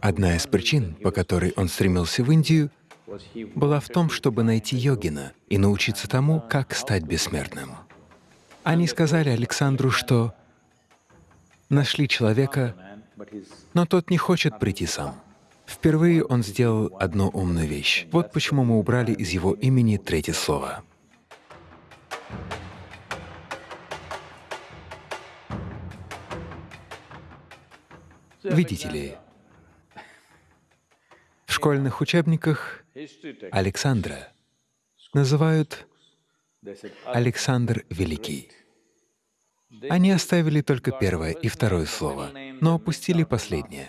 Одна из причин, по которой он стремился в Индию, была в том, чтобы найти йогина и научиться тому, как стать бессмертным. Они сказали Александру, что нашли человека, но тот не хочет прийти сам. Впервые он сделал одну умную вещь. Вот почему мы убрали из его имени третье слово. Видите ли, школьных учебниках Александра называют Александр Великий. Они оставили только первое и второе слово, но опустили последнее.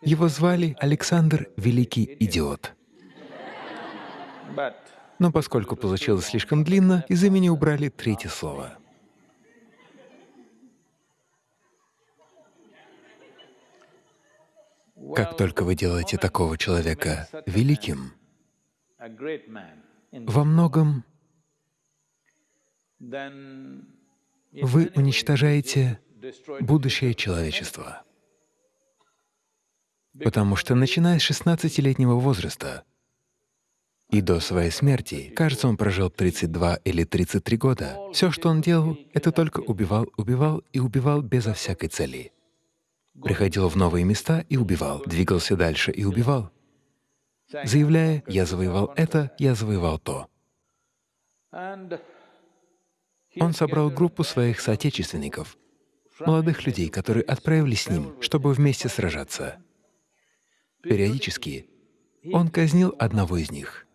Его звали Александр Великий Идиот. Но поскольку получилось слишком длинно, из имени убрали третье слово. Как только вы делаете такого человека великим, во многом вы уничтожаете будущее человечества. Потому что, начиная с 16-летнего возраста и до своей смерти, кажется, он прожил 32 или 33 года, все, что он делал, это только убивал, убивал и убивал безо всякой цели приходил в новые места и убивал, двигался дальше и убивал, заявляя «я завоевал это, я завоевал то». Он собрал группу своих соотечественников, молодых людей, которые отправились с ним, чтобы вместе сражаться. Периодически он казнил одного из них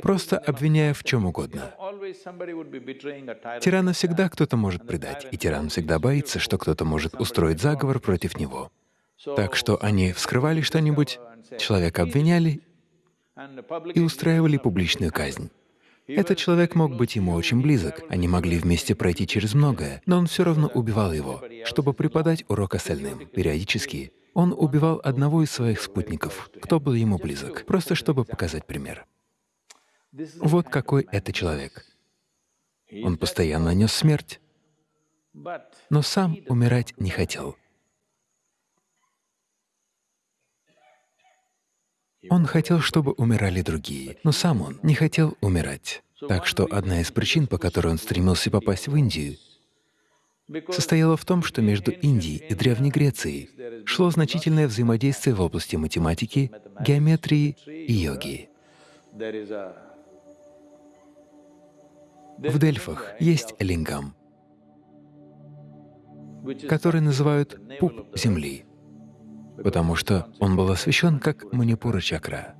просто обвиняя в чем угодно. Тирана всегда кто-то может предать, и тиран всегда боится, что кто-то может устроить заговор против него. Так что они вскрывали что-нибудь, человека обвиняли и устраивали публичную казнь. Этот человек мог быть ему очень близок, они могли вместе пройти через многое, но он все равно убивал его, чтобы преподать урок остальным. Периодически он убивал одного из своих спутников, кто был ему близок, просто чтобы показать пример. Вот какой это человек. Он постоянно нес смерть, но сам умирать не хотел. Он хотел, чтобы умирали другие, но сам он не хотел умирать. Так что одна из причин, по которой он стремился попасть в Индию, состояла в том, что между Индией и Древней Грецией шло значительное взаимодействие в области математики, геометрии и йоги. В Дельфах есть лингам, который называют пуп земли, потому что он был освящен как Манипура-чакра.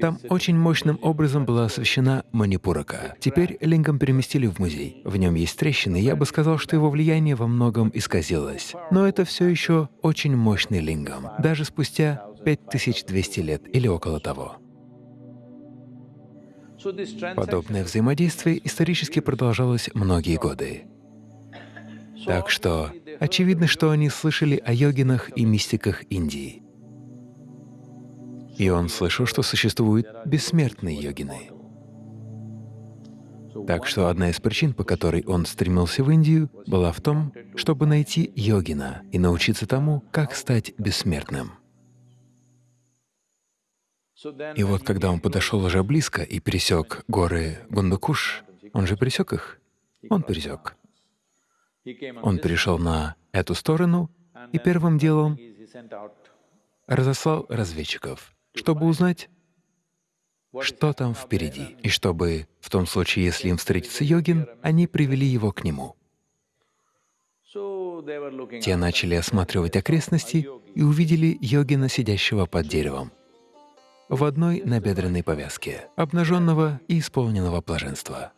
Там очень мощным образом была освещена Манипурака. Теперь лингам переместили в музей. В нем есть трещины, я бы сказал, что его влияние во многом исказилось. Но это все еще очень мощный лингам, даже спустя 5200 лет или около того. Подобное взаимодействие исторически продолжалось многие годы. Так что очевидно, что они слышали о йогинах и мистиках Индии. И он слышал, что существуют бессмертные йогины. Так что одна из причин, по которой он стремился в Индию, была в том, чтобы найти йогина и научиться тому, как стать бессмертным. И вот когда он подошел уже близко и пересек горы Гундакуш, он же пересек их? Он пересек. Он перешел на эту сторону и первым делом разослал разведчиков, чтобы узнать, что там впереди, и чтобы, в том случае, если им встретится йогин, они привели его к нему. Те начали осматривать окрестности и увидели йогина, сидящего под деревом, в одной набедренной повязке, обнаженного и исполненного блаженства.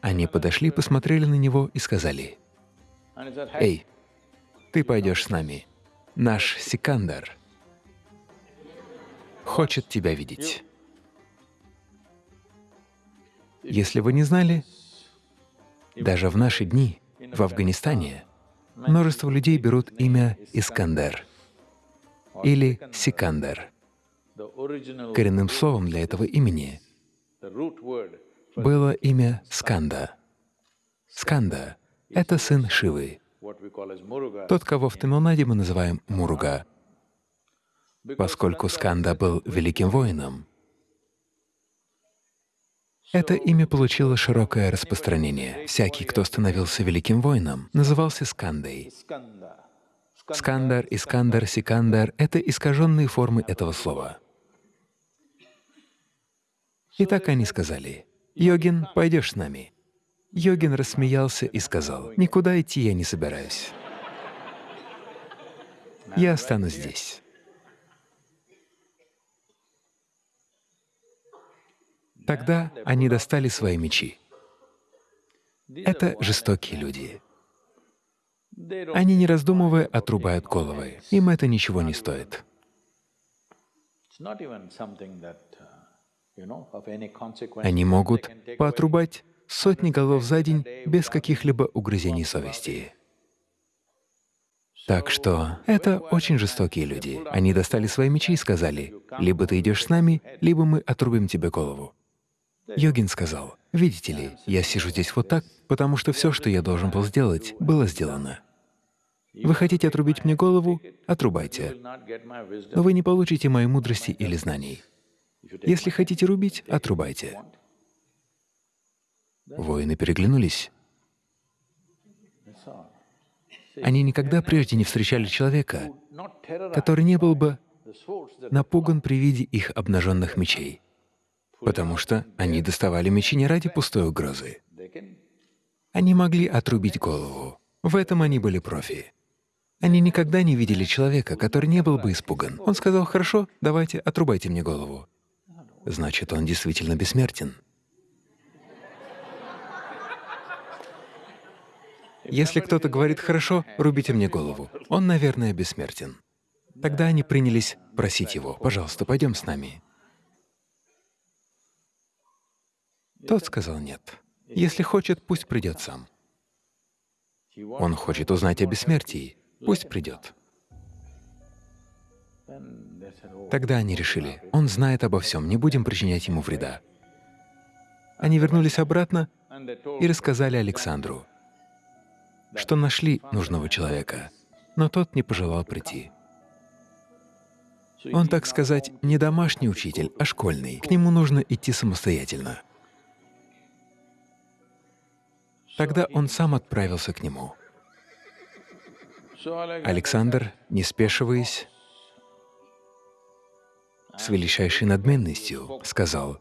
Они подошли, посмотрели на него и сказали, «Эй, ты пойдешь с нами. Наш Сикандар хочет тебя видеть». Если вы не знали, даже в наши дни в Афганистане множество людей берут имя Искандер или Сикандер. Коренным словом для этого имени было имя Сканда. Сканда — это сын Шивы, тот, кого в Тамилнаде мы называем Муруга. Поскольку Сканда был великим воином, это имя получило широкое распространение. Всякий, кто становился великим воином, назывался Скандой. Скандар, Искандар, Сикандар — это искаженные формы этого слова. И так они сказали, «Йогин, пойдешь с нами?» Йогин рассмеялся и сказал, «Никуда идти я не собираюсь. Я останусь здесь». Тогда они достали свои мечи. Это жестокие люди. Они, не раздумывая, отрубают головы. Им это ничего не стоит. Они могут поотрубать сотни голов за день без каких-либо угрызений совести. Так что это очень жестокие люди. Они достали свои мечи и сказали, «Либо ты идешь с нами, либо мы отрубим тебе голову». Йогин сказал, «Видите ли, я сижу здесь вот так, потому что все, что я должен был сделать, было сделано. Вы хотите отрубить мне голову? Отрубайте. Но вы не получите моей мудрости или знаний. Если хотите рубить, отрубайте». Воины переглянулись. Они никогда прежде не встречали человека, который не был бы напуган при виде их обнаженных мечей потому что они доставали мечи не ради пустой угрозы. Они могли отрубить голову. В этом они были профи. Они никогда не видели человека, который не был бы испуган. Он сказал, «Хорошо, давайте, отрубайте мне голову». Значит, он действительно бессмертен. Если кто-то говорит «хорошо, рубите мне голову», он, наверное, бессмертен. Тогда они принялись просить его, «пожалуйста, пойдем с нами». Тот сказал нет. Если хочет, пусть придет сам. Он хочет узнать о бессмертии, пусть придет. Тогда они решили, он знает обо всем, не будем причинять ему вреда. Они вернулись обратно и рассказали Александру, что нашли нужного человека, но тот не пожелал прийти. Он, так сказать, не домашний учитель, а школьный. К нему нужно идти самостоятельно. Тогда он сам отправился к нему. Александр, не спешиваясь, с величайшей надменностью сказал,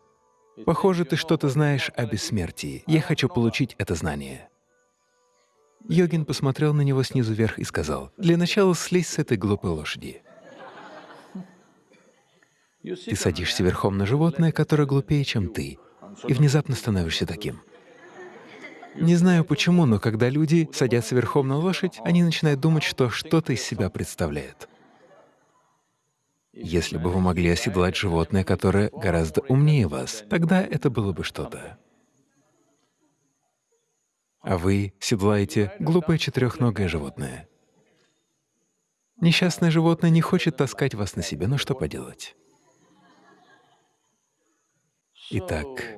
«Похоже, ты что-то знаешь о бессмертии. Я хочу получить это знание». Йогин посмотрел на него снизу вверх и сказал, «Для начала слезь с этой глупой лошади. Ты садишься верхом на животное, которое глупее, чем ты, и внезапно становишься таким. Не знаю почему, но когда люди садятся верхом на лошадь, они начинают думать, что что-то из себя представляет. Если бы вы могли оседлать животное, которое гораздо умнее вас, тогда это было бы что-то. А вы седлаете глупое четырехногое животное. Несчастное животное не хочет таскать вас на себе, но что поделать? Итак,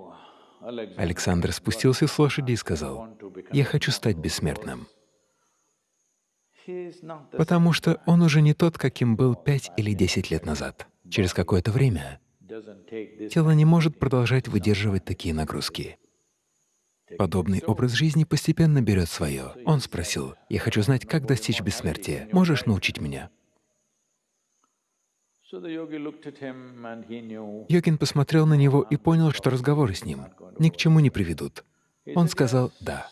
Александр спустился с лошади и сказал, «Я хочу стать бессмертным». Потому что он уже не тот, каким был пять или десять лет назад. Через какое-то время тело не может продолжать выдерживать такие нагрузки. Подобный образ жизни постепенно берет свое. Он спросил, «Я хочу знать, как достичь бессмертия. Можешь научить меня?» Йогин посмотрел на него и понял, что разговоры с ним ни к чему не приведут. Он сказал «да».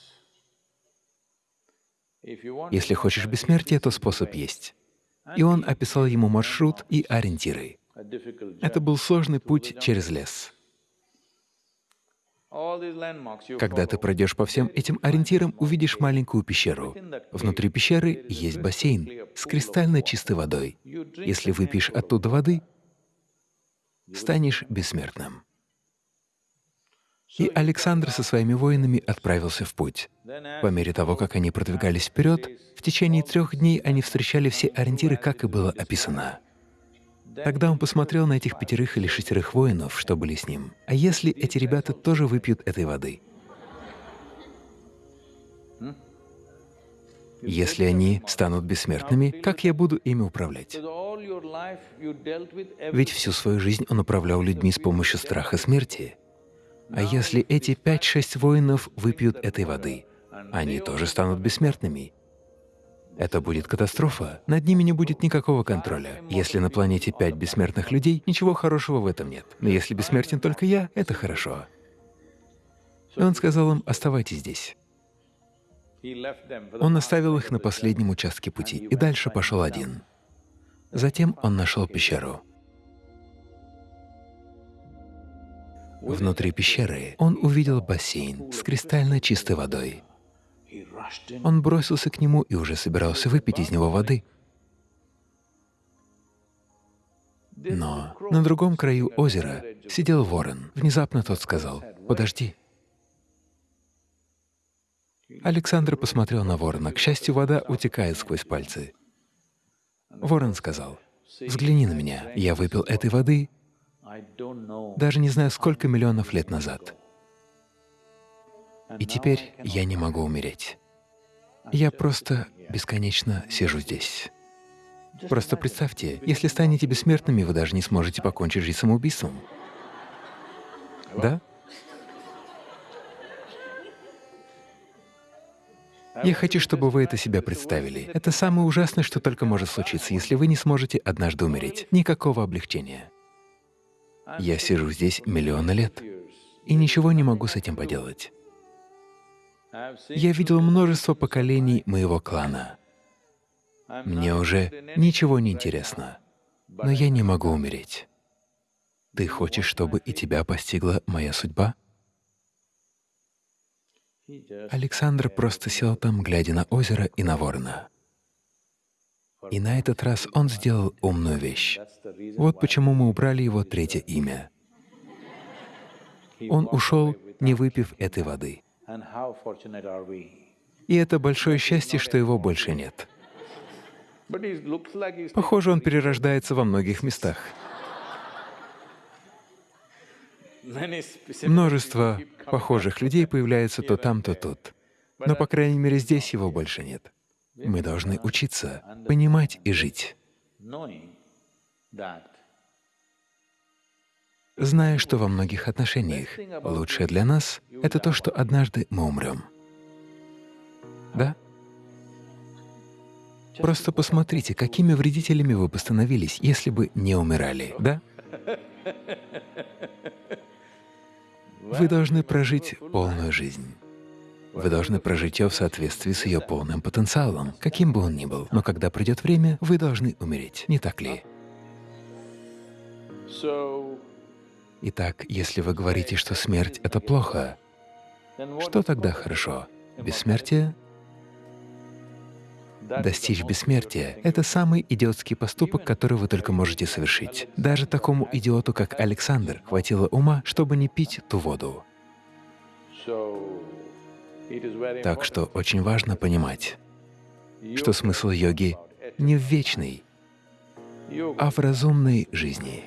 Если хочешь бессмертия, то способ есть. И он описал ему маршрут и ориентиры. Это был сложный путь через лес. Когда ты пройдешь по всем этим ориентирам, увидишь маленькую пещеру. Внутри пещеры есть бассейн с кристально чистой водой. Если выпьешь оттуда воды, станешь бессмертным. И Александр со своими воинами отправился в путь. По мере того, как они продвигались вперед, в течение трех дней они встречали все ориентиры, как и было описано. Тогда он посмотрел на этих пятерых или шестерых воинов, что были с ним. А если эти ребята тоже выпьют этой воды? Если они станут бессмертными, как я буду ими управлять? Ведь всю свою жизнь он управлял людьми с помощью страха смерти. А если эти пять-шесть воинов выпьют этой воды, они тоже станут бессмертными. Это будет катастрофа, над ними не будет никакого контроля. Если на планете пять бессмертных людей, ничего хорошего в этом нет. Но если бессмертен только я, это хорошо. И он сказал им, оставайтесь здесь. Он оставил их на последнем участке пути и дальше пошел один. Затем он нашел пещеру. Внутри пещеры он увидел бассейн с кристально чистой водой. Он бросился к нему и уже собирался выпить из него воды. Но на другом краю озера сидел ворон. Внезапно тот сказал, «Подожди». Александр посмотрел на ворона. К счастью, вода утекает сквозь пальцы. Ворон сказал, «Взгляни на меня. Я выпил этой воды, даже не знаю, сколько миллионов лет назад. И теперь я не могу умереть. Я просто бесконечно сижу здесь. Просто представьте, если станете бессмертными, вы даже не сможете покончить жизнь самоубийством. Да? Я хочу, чтобы вы это себя представили. Это самое ужасное, что только может случиться, если вы не сможете однажды умереть. Никакого облегчения. Я сижу здесь миллионы лет и ничего не могу с этим поделать. Я видел множество поколений моего клана. Мне уже ничего не интересно, но я не могу умереть. Ты хочешь, чтобы и тебя постигла моя судьба? Александр просто сел там, глядя на озеро и на ворона. И на этот раз он сделал умную вещь. Вот почему мы убрали его третье имя. Он ушел, не выпив этой воды. И это большое счастье, что его больше нет. Похоже, он перерождается во многих местах. Множество похожих людей появляются то там, то тут. Но, по крайней мере, здесь его больше нет. Мы должны учиться, понимать и жить, зная, что во многих отношениях лучшее для нас — это то, что однажды мы умрем. Да? Просто посмотрите, какими вредителями вы бы становились, если бы не умирали, да? Вы должны прожить полную жизнь. Вы должны прожить ее в соответствии с ее полным потенциалом, каким бы он ни был. Но когда придет время, вы должны умереть, не так ли? Итак, если вы говорите, что смерть — это плохо, что тогда хорошо? Бессмертие? Достичь бессмертия — это самый идиотский поступок, который вы только можете совершить. Даже такому идиоту, как Александр, хватило ума, чтобы не пить ту воду. Так что очень важно понимать, что смысл йоги не в вечной, а в разумной жизни.